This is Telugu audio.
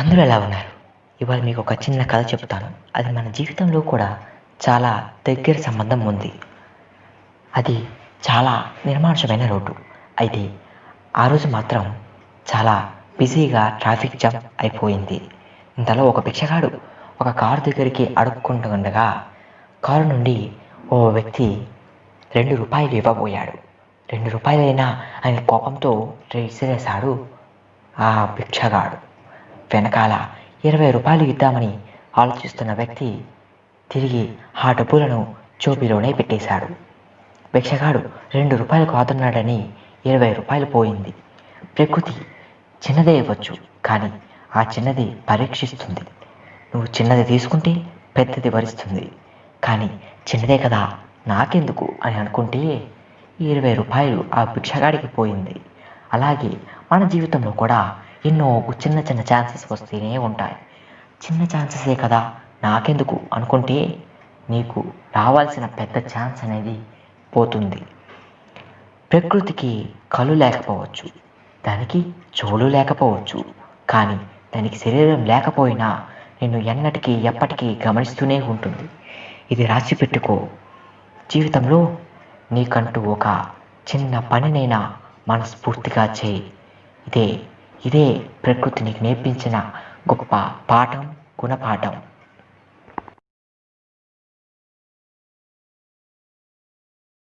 అందరూ ఎలా ఉన్నారు? ఇవాళ మీకు ఒక చిన్న కథ చెప్తాను. అది మన జీవితంలో కూడా చాలా దగ్గర సంబంధం ఉంది. అది చాలా నిర్మానుషమైన రోడ్డు. అయితే ఆ రోజు మాత్రం చాలా బిజీగా ట్రాఫిక్ జామ్ అయిపోయింది. ఇంతలో ఒక భిక్షగాడు ఒక కారు దగ్గరికి అడుక్కుంటూ ఉండగా కారు నుండి ఓ వ్యక్తి రెండు రూపాయలు ఇవ్వబోయాడు. రెండు రూపాయలైనా ఆయన కోపంతో విసిరేశాడు ఆ భిక్షగాడు. వెనకాల ఇరవై రూపాయలు ఇద్దామని ఆలోచిస్తున్న వ్యక్తి తిరిగి ఆ డబ్బులను చోపిలోనే పెట్టేశాడు. భిక్షగాడు రెండు రూపాయలు కాదున్నాడని ఇరవై రూపాయలు పోయింది. ప్రకృతి చిన్నదే ఇవ్వచ్చు కానీ ఆ చిన్నది పరీక్షిస్తుంది. నువ్వు చిన్నది తీసుకుంటే పెద్దది వరిస్తుంది కానీ చిన్నదే కదా నాకెందుకు అని అనుకుంటే ఇరవై రూపాయలు ఆ భిక్షగాడికి పోయింది. అలాగే మన జీవితంలో కూడా ఎన్నో చిన్న చిన్న ఛాన్సెస్ వస్తూనే ఉంటాయి. చిన్న ఛాన్సెసే కదా నాకెందుకు అనుకుంటే నీకు రావాల్సిన పెద్ద ఛాన్స్ అనేది పోతుంది. ప్రకృతికి కళ్ళు లేకపోవచ్చు దానికి చెవులు లేకపోవచ్చు కానీ దానికి శరీరం లేకపోయినా నిన్ను ఎన్నటికీ ఎప్పటికీ గమనిస్తూనే ఉంటుంది. ఇది రాసి పెట్టుకో. జీవితంలో నీకంటూ ఒక చిన్న పనినైనా మనస్ఫూర్తిగా చేయి. ఇదే ఇదే ప్రకృతి నీకు నేర్పించిన గొప్ప పాఠం గుణపాఠం.